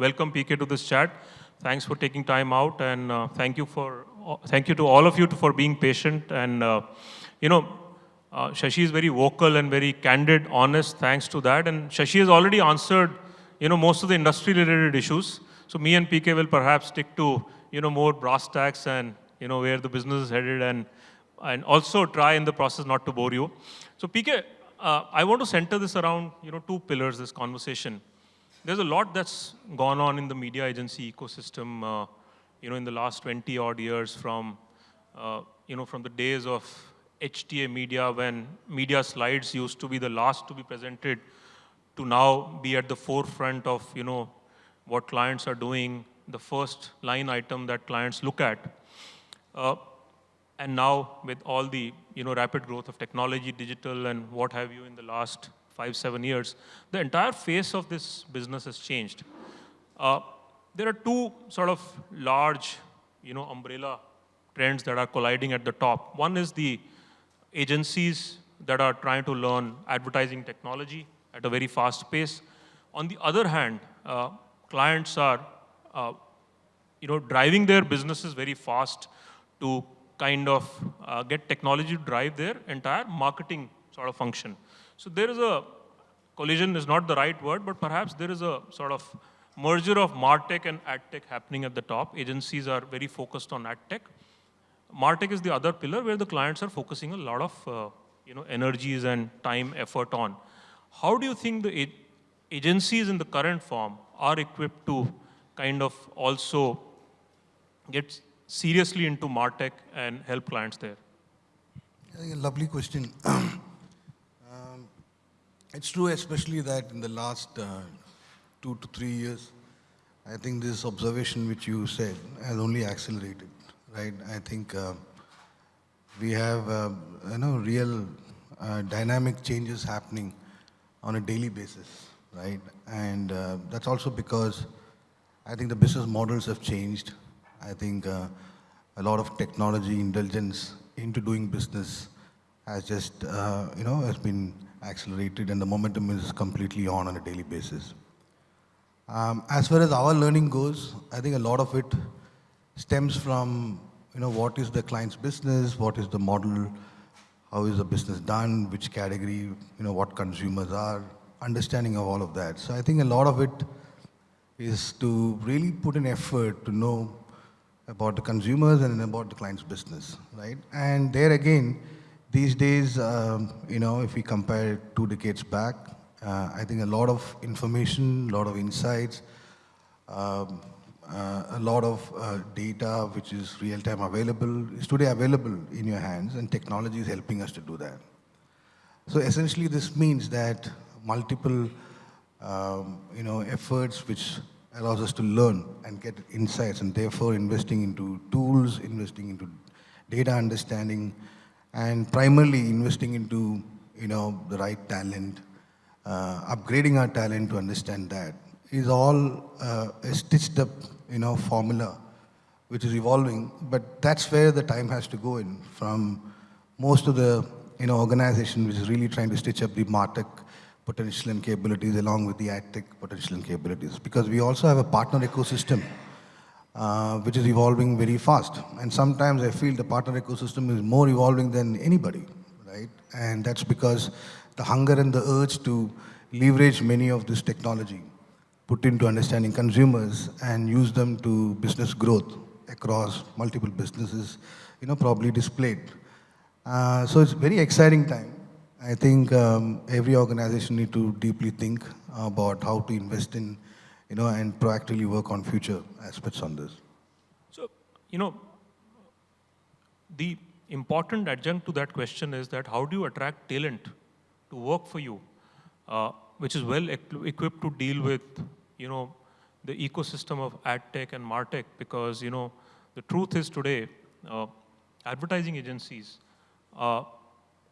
welcome PK to this chat. Thanks for taking time out, and uh, thank you for uh, thank you to all of you for being patient. And uh, you know, uh, Shashi is very vocal and very candid, honest. Thanks to that, and Shashi has already answered you know most of the industry-related issues. So me and PK will perhaps stick to you know more brass tacks and you know where the business is headed, and and also try in the process not to bore you. So PK, uh, I want to center this around you know two pillars. This conversation. There's a lot that's gone on in the media agency ecosystem. Uh, you know, in the last 20 odd years, from uh, you know from the days of HTA media when media slides used to be the last to be presented to now be at the forefront of you know what clients are doing, the first line item that clients look at. Uh, and now with all the you know, rapid growth of technology, digital, and what have you in the last five, seven years, the entire face of this business has changed. Uh, there are two sort of large you know, umbrella trends that are colliding at the top. One is the agencies that are trying to learn advertising technology at a very fast pace. On the other hand, uh, clients are uh, you know, driving their businesses very fast to kind of uh, get technology to drive their entire marketing sort of function. So there is a, collision is not the right word, but perhaps there is a sort of merger of MarTech and AdTech happening at the top. Agencies are very focused on AdTech. MarTech is the other pillar where the clients are focusing a lot of uh, you know, energies and time, effort on. How do you think the agencies in the current form are equipped to kind of also get seriously into MarTech and help clients there? A lovely question. it's true, especially that in the last uh, two to three years, I think this observation which you said has only accelerated, right? I think uh, we have, uh, you know, real uh, dynamic changes happening on a daily basis, right? And uh, that's also because I think the business models have changed. I think uh, a lot of technology indulgence into doing business has just, you know, has been accelerated and the momentum is completely on on a daily basis. Um, as far as our learning goes, I think a lot of it stems from, you know, what is the client's business, what is the model, how is the business done, which category, you know, what consumers are, understanding of all of that. So I think a lot of it is to really put an effort to know about the consumers and about the client's business, right? And there again, these days, um, you know, if we compare two decades back, uh, I think a lot of information, a lot of insights, um, uh, a lot of uh, data which is real-time available, is today available in your hands and technology is helping us to do that. So essentially this means that multiple um, you know, efforts which allows us to learn and get insights and therefore investing into tools, investing into data understanding, and primarily investing into you know, the right talent, uh, upgrading our talent to understand that is all uh, a stitched up you know, formula which is evolving, but that's where the time has to go in from most of the you know, organization which is really trying to stitch up the MarTech potential and capabilities along with the AdTech potential and capabilities. Because we also have a partner ecosystem uh, which is evolving very fast. And sometimes I feel the partner ecosystem is more evolving than anybody, right? And that's because the hunger and the urge to leverage many of this technology put into understanding consumers and use them to business growth across multiple businesses, you know, probably displayed. Uh, so it's very exciting time. I think um, every organization need to deeply think about how to invest in, you know, and proactively work on future aspects on this. So, you know, the important adjunct to that question is that how do you attract talent to work for you, uh, which is well equipped to deal with, you know, the ecosystem of ad tech and martech because, you know, the truth is today, uh, advertising agencies, uh,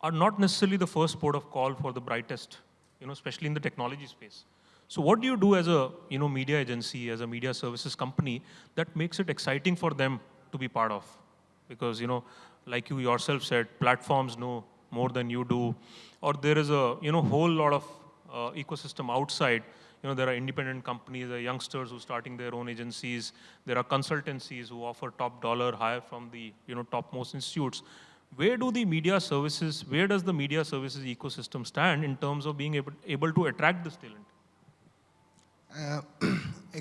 are not necessarily the first port of call for the brightest, you know, especially in the technology space. So what do you do as a you know, media agency, as a media services company that makes it exciting for them to be part of? Because, you know, like you yourself said, platforms know more than you do, or there is a you know, whole lot of uh, ecosystem outside. You know, there are independent companies, there are youngsters who are starting their own agencies. There are consultancies who offer top dollar hire from the, you know, topmost institutes. Where do the media services, where does the media services ecosystem stand in terms of being able, able to attract this talent?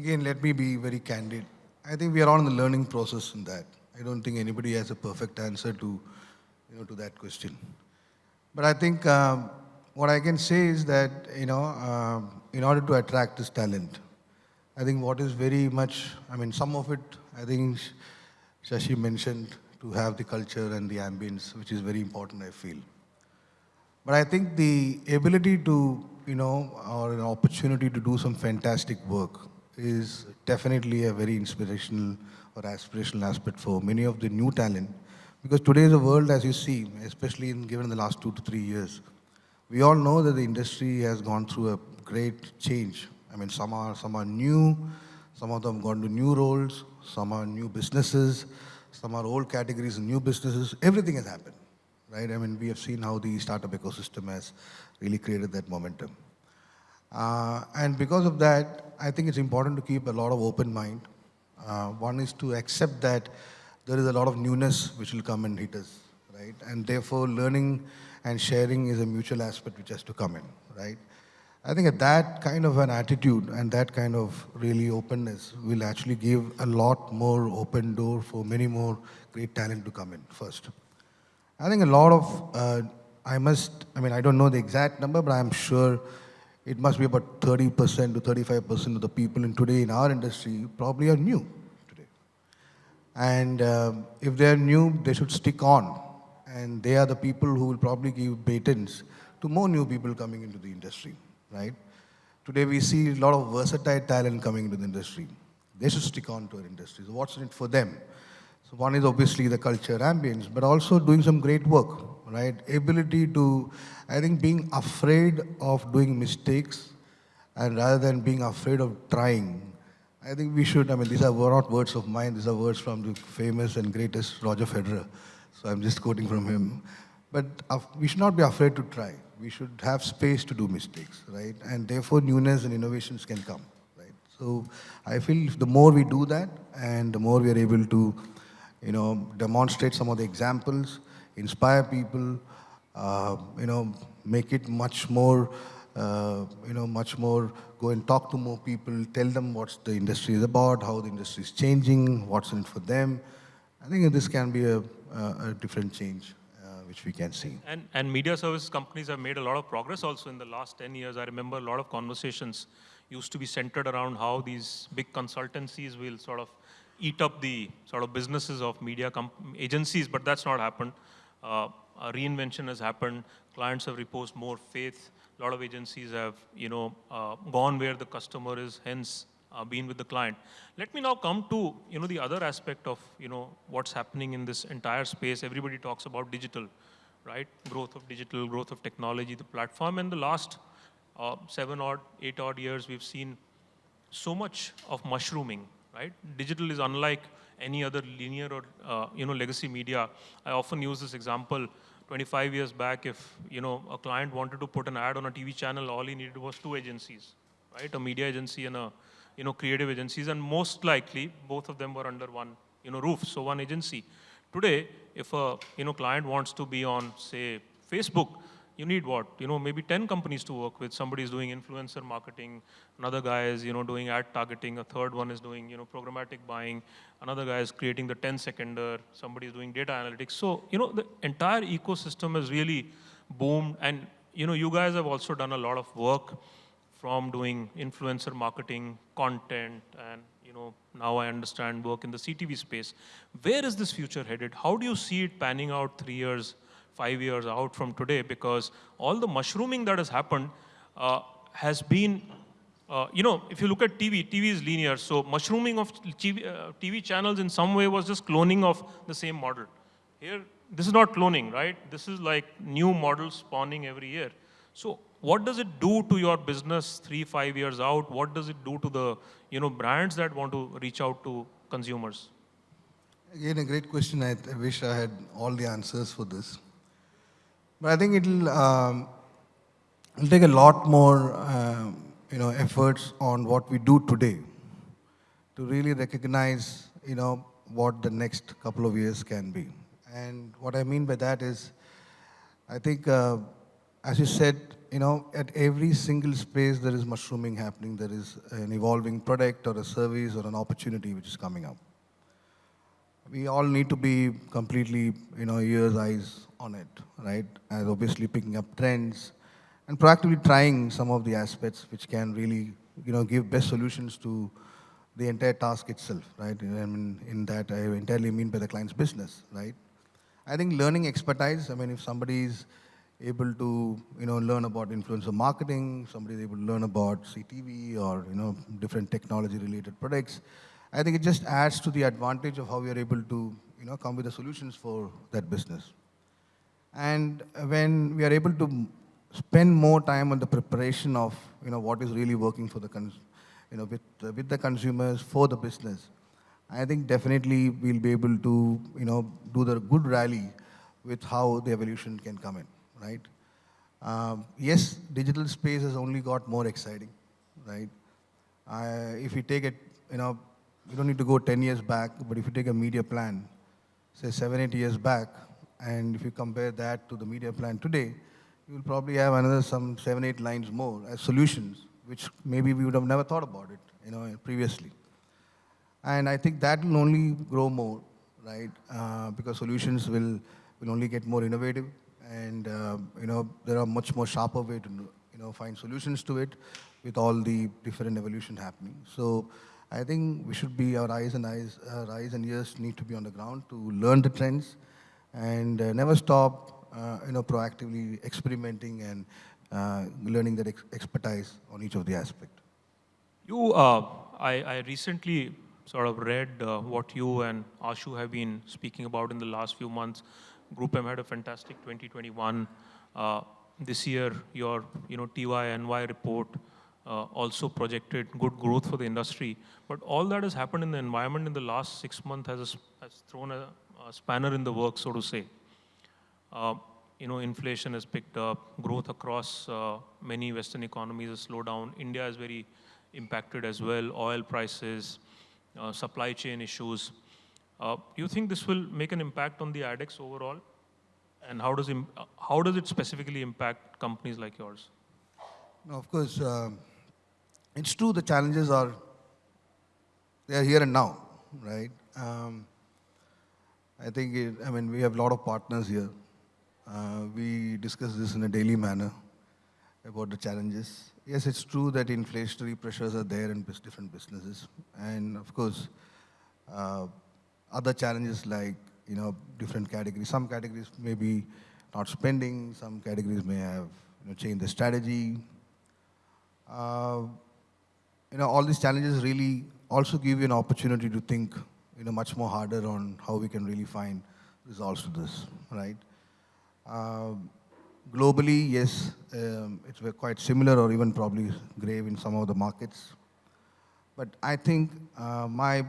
Again, let me be very candid. I think we are all in the learning process in that. I don't think anybody has a perfect answer to, you know, to that question. But I think um, what I can say is that, you know, um, in order to attract this talent, I think what is very much, I mean, some of it, I think Shashi mentioned to have the culture and the ambience, which is very important, I feel. But I think the ability to, you know, or an opportunity to do some fantastic work is definitely a very inspirational or aspirational aspect for many of the new talent. Because today the world, as you see, especially in, given the last two to three years, we all know that the industry has gone through a great change. I mean, some are, some are new, some of them gone to new roles, some are new businesses, some are old categories and new businesses. Everything has happened, right? I mean, we have seen how the startup ecosystem has really created that momentum. Uh, and because of that, I think it's important to keep a lot of open mind. Uh, one is to accept that there is a lot of newness which will come and hit us, right? And therefore, learning and sharing is a mutual aspect which has to come in, right? I think at that kind of an attitude and that kind of really openness will actually give a lot more open door for many more great talent to come in first. I think a lot of, uh, I must, I mean, I don't know the exact number, but I'm sure it must be about 30% to 35% of the people in today in our industry probably are new today. And uh, if they're new, they should stick on. And they are the people who will probably give patents to more new people coming into the industry right? Today we see a lot of versatile talent coming into the industry. They should stick on to our industry. So what's in it for them? So one is obviously the culture ambience, but also doing some great work, right? Ability to, I think being afraid of doing mistakes and rather than being afraid of trying, I think we should, I mean, these are not words of mine, these are words from the famous and greatest Roger Federer. So I'm just quoting from him. But we should not be afraid to try we should have space to do mistakes, right? And therefore, newness and innovations can come, right? So I feel the more we do that, and the more we are able to, you know, demonstrate some of the examples, inspire people, uh, you know, make it much more, uh, you know, much more, go and talk to more people, tell them what the industry is about, how the industry is changing, what's in it for them. I think this can be a, a, different change which we can see. And, and media services companies have made a lot of progress also in the last 10 years. I remember a lot of conversations used to be centered around how these big consultancies will sort of eat up the sort of businesses of media agencies, but that's not happened. Uh, reinvention has happened. Clients have reposed more faith. A lot of agencies have, you know, uh, gone where the customer is, hence uh, been with the client. Let me now come to you know the other aspect of you know what's happening in this entire space. Everybody talks about digital, right? Growth of digital, growth of technology, the platform. And the last uh, seven or eight odd years, we've seen so much of mushrooming, right? Digital is unlike any other linear or uh, you know legacy media. I often use this example. 25 years back, if you know a client wanted to put an ad on a TV channel, all he needed was two agencies, right? A media agency and a you know, creative agencies, and most likely both of them were under one, you know, roof, so one agency. Today, if a, you know, client wants to be on, say, Facebook, you need what? You know, maybe 10 companies to work with. Somebody is doing influencer marketing, another guy is, you know, doing ad targeting, a third one is doing, you know, programmatic buying, another guy is creating the 10 seconder, somebody is doing data analytics. So, you know, the entire ecosystem has really boomed and, you know, you guys have also done a lot of work from doing influencer marketing, content, and you know, now I understand work in the CTV space. Where is this future headed? How do you see it panning out three years, five years out from today? Because all the mushrooming that has happened uh, has been, uh, you know, if you look at TV, TV is linear. So mushrooming of TV, uh, TV channels in some way was just cloning of the same model. Here, this is not cloning, right? This is like new models spawning every year. So what does it do to your business three, five years out? What does it do to the you know, brands that want to reach out to consumers? Again, a great question. I, I wish I had all the answers for this. But I think it'll, um, it'll take a lot more, you know, efforts on what we do today to really recognize, you know, what the next couple of years can be. And what I mean by that is, I think, uh, as you said, you know, at every single space there is mushrooming happening. There is an evolving product or a service or an opportunity which is coming up. We all need to be completely, you know, ears, eyes on it, right? And obviously picking up trends and proactively trying some of the aspects which can really, you know, give best solutions to the entire task itself, right? I mean, in that I entirely mean by the client's business, right? I think learning expertise, I mean, if somebody is able to, you know, learn about influencer marketing, somebody is able to learn about CTV or, you know, different technology-related products, I think it just adds to the advantage of how we are able to, you know, come with the solutions for that business. And when we are able to spend more time on the preparation of, you know, what is really working for the, you know, with, uh, with the consumers, for the business, I think definitely we'll be able to, you know, do the good rally with how the evolution can come in, right? Um, yes, digital space has only got more exciting, right? Uh, if you take it, you know, you don't need to go 10 years back, but if you take a media plan, say seven, eight years back, and if you compare that to the media plan today, you will probably have another some seven, eight lines more as solutions, which maybe we would have never thought about it, you know, previously. And I think that will only grow more, right? Uh, because solutions will, will only get more innovative and, uh, you know, there are much more sharper way to, you know, find solutions to it with all the different evolution happening. So I think we should be, our eyes and eyes, our eyes and ears need to be on the ground to learn the trends and uh, never stop, uh, you know, proactively experimenting and uh, learning that ex expertise on each of the aspect. You, I, I recently sort of read uh, what you and Ashu have been speaking about in the last few months. Group M had a fantastic 2021. Uh, this year, your you know TYNY report uh, also projected good growth for the industry. But all that has happened in the environment in the last six months has, has thrown a spanner in the works, so to say. Uh, you know, inflation has picked up, growth across uh, many Western economies has slowed down. India is very impacted as well, oil prices, uh, supply chain issues. Uh, do you think this will make an impact on the ADEX overall? And how does, uh, how does it specifically impact companies like yours? No, of course, um, it's true the challenges are, they are here and now, right? Um, I think, it, I mean, we have a lot of partners here. Uh, we discuss this in a daily manner about the challenges. Yes, it's true that inflationary pressures are there in different businesses. And of course, uh, other challenges like, you know, different categories. Some categories may be not spending, some categories may have, you know, changed the strategy. Uh, you know, all these challenges really also give you an opportunity to think, you know, much more harder on how we can really find resolves to this, right? Um, globally, yes, um, it's quite similar or even probably grave in some of the markets. But I think uh, my,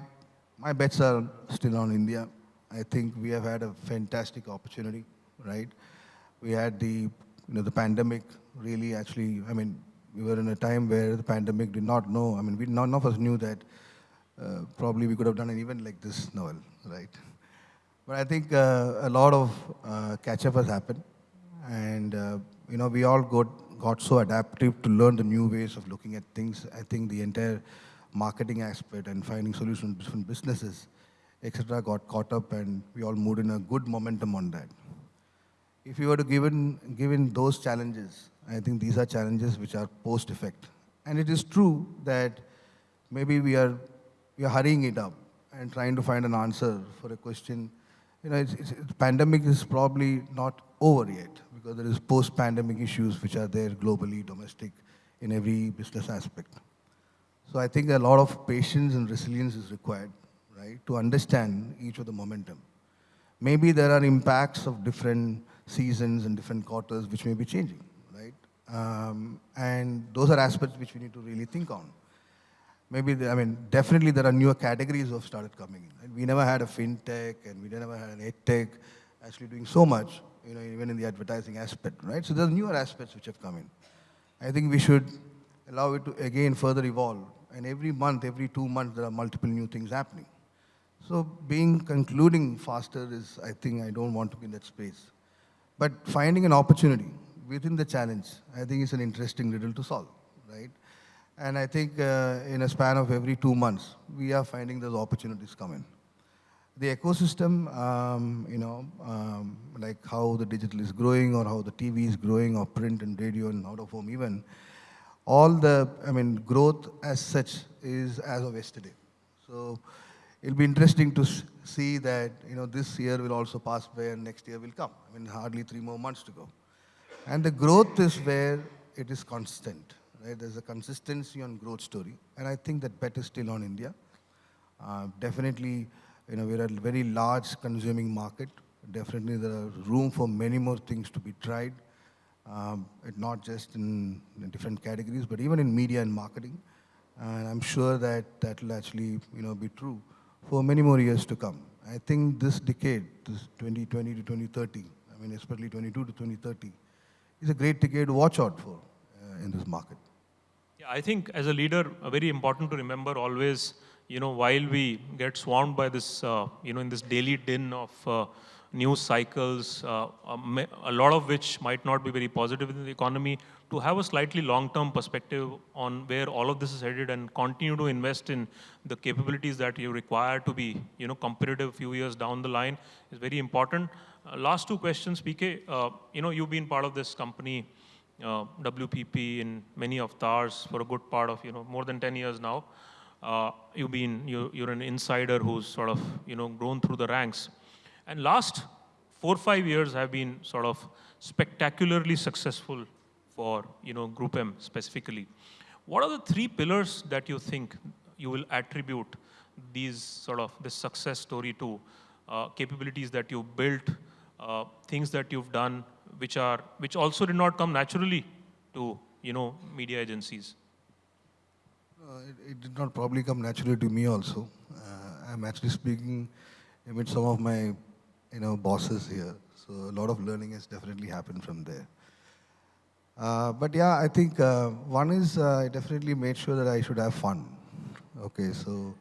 my bets are still on India. I think we have had a fantastic opportunity, right? We had the, you know, the pandemic really actually, I mean, we were in a time where the pandemic did not know, I mean, we, none of us knew that uh, probably we could have done an event like this, Noel, right? But I think uh, a lot of uh, catch-up has happened, and you know we all got got so adaptive to learn the new ways of looking at things. I think the entire marketing aspect and finding solutions different businesses, etc., got caught up, and we all moved in a good momentum on that. If you were to given given those challenges, I think these are challenges which are post effect, and it is true that maybe we are we are hurrying it up and trying to find an answer for a question you know, it's, it's, it's, pandemic is probably not over yet because there is post-pandemic issues which are there globally, domestic, in every business aspect. So I think a lot of patience and resilience is required, right, to understand each of the momentum. Maybe there are impacts of different seasons and different quarters which may be changing, right? Um, and those are aspects which we need to really think on maybe, the, I mean, definitely there are newer categories who have started coming in. We never had a fintech and we never had an edtech actually doing so much, you know, even in the advertising aspect, right? So there's newer aspects which have come in. I think we should allow it to again further evolve. And every month, every two months, there are multiple new things happening. So being concluding faster is, I think, I don't want to be in that space. But finding an opportunity within the challenge, I think is an interesting riddle to solve, right? And I think uh, in a span of every two months, we are finding those opportunities come in. The ecosystem, um, you know, um, like how the digital is growing or how the TV is growing or print and radio and out of home even, all the, I mean, growth as such is as of yesterday. So it'll be interesting to see that, you know, this year will also pass by and next year will come. I mean, hardly three more months to go. And the growth is where it is constant, There's a consistency on growth story. And I think that bet is still on India. Uh, definitely, you know, we're a very large consuming market. Definitely there are room for many more things to be tried. Um, not just in, in different categories, but even in media and marketing. And I'm sure that that will actually, you know, be true for many more years to come. I think this decade, this 2020 to 2030, I mean, especially 22 to 2030, is a great decade to watch out for uh, in this market. I think as a leader, uh, very important to remember always, you know, while we get swarmed by this, uh, you know, in this daily din of uh, news cycles, uh, a a lot of which might not be very positive in the economy, to have a slightly long-term perspective on where all of this is headed and continue to invest in the capabilities that you require to be, you know, competitive a few years down the line is very important. Uh, last two questions, PK. Uh, you know, you've been part of this company uh, WPP in many avatars for a good part of you know more than 10 years now. Uh, you've been you, you're an insider who's sort of you know grown through the ranks, and last four five years have been sort of spectacularly successful for you know Group M specifically. What are the three pillars that you think you will attribute these sort of this success story to? Uh, capabilities that you've built, uh, things that you've done, which are which also did not come naturally to you know media agencies. Uh, it, it did not probably come naturally to me also. Uh, I'm actually speaking with some of my, you know, bosses here. So a lot of learning has definitely happened from there. Uh, but yeah, I think uh, one is uh, I definitely made sure that I should have fun. Okay, so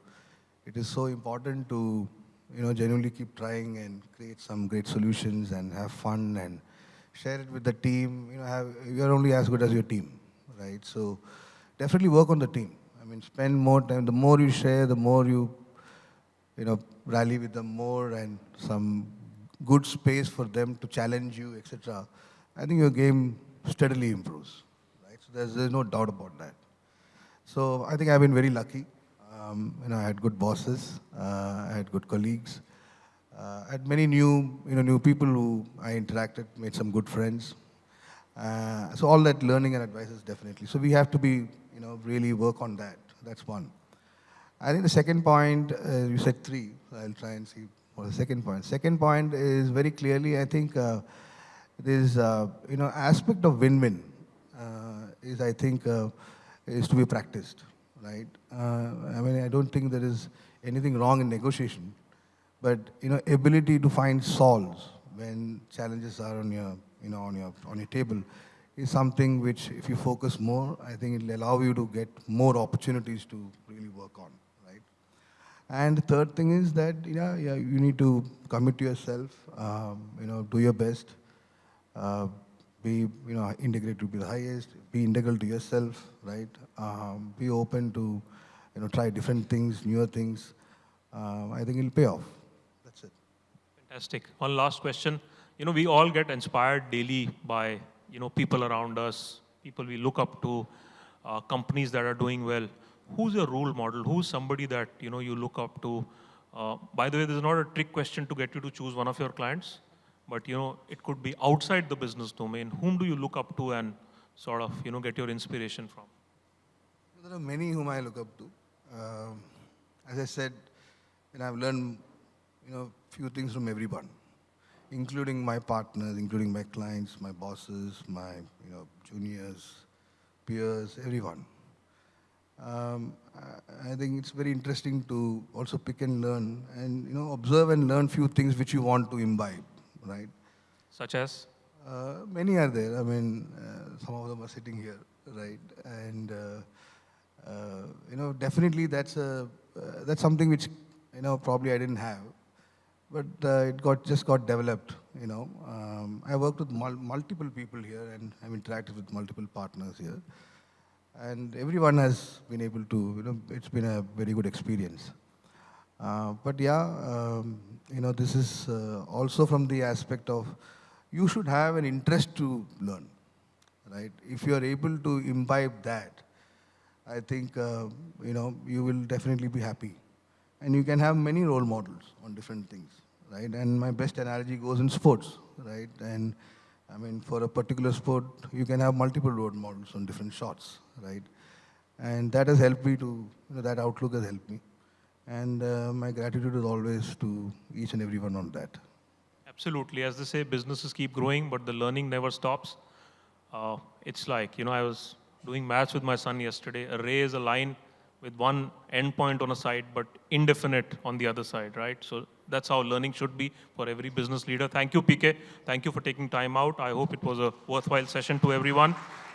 it is so important to, you know, genuinely keep trying and create some great solutions and have fun and share it with the team. You know, have, you're only as good as your team, right? So definitely work on the team. I mean, spend more time. The more you share, the more you, you know, rally with them more and some good space for them to challenge you, etc. I think your game steadily improves, right? So there's, there's no doubt about that. So I think I've been very lucky. Um, you know, I had good bosses, uh, I had good colleagues, uh, I had many new, you know, new people who I interacted, made some good friends. Uh, so all that learning and advice is definitely. So we have to be, you know, really work on that. That's one. I think the second point, uh, you said three. So I'll try and see what the second point. Second point is very clearly, I think, uh, this, uh, you know, aspect of win-win uh, is, I think, uh, is to be practiced, right? I mean, I don't think there is anything wrong in negotiation, but, you know, ability to find solves when challenges are on your, you know, on your, on your table is something which, if you focus more, I think it'll allow you to get more opportunities to really work on, right? And the third thing is that, yeah, yeah, you need to commit to yourself, um, you know, do your best, uh, be, you know, integrate to be the highest, be integral to yourself, right? Um, be open to, you know, try different things, newer things. Um, I think it'll pay off. Fantastic. One last question. You know, we all get inspired daily by, you know, people around us, people we look up to, uh, companies that are doing well. Who's your role model? Who's somebody that, you know, you look up to? Uh, by the way, this is not a trick question to get you to choose one of your clients, but, you know, it could be outside the business domain. Whom do you look up to and sort of, you know, get your inspiration from? There are many whom I look up to. Um, as I said, know, I've learned, you know, few things from everyone, including my partners, including my clients, my bosses, my, you know, juniors, peers, everyone. Um, I, think it's very interesting to also pick and learn and, you know, observe and learn few things which you want to imbibe, right? Such as? Uh, many are there. I mean, uh, some of them are sitting here. right? And uh, uh, you know, definitely that's a uh, that's something which you know probably I didn't have, but uh, it got just got developed. You know, um, I worked with mul- multiple people here, and I've interacted with multiple partners here, and everyone has been able to. You know, it's been a very good experience. Uh, but yeah, um, you know, this is uh, also from the aspect of you should have an interest to learn, right? If you are able to imbibe that, I think, uh, you know, you will definitely be happy. And you can have many role models on different things, right? And my best analogy goes in sports, right? And I mean, for a particular sport, you can have multiple role models on different shots, right? And that has helped me to, you know, that outlook has helped me. And uh, my gratitude is always to each and everyone on that. Absolutely. As they say, businesses keep growing, but the learning never stops. Uh, it's like, you know, I was doing maths with my son yesterday. Array is a line with one endpoint on a side, but indefinite on the other side, right? So that's how learning should be for every business leader. Thank you, PK. Thank you for taking time out. I hope it was a worthwhile session to everyone.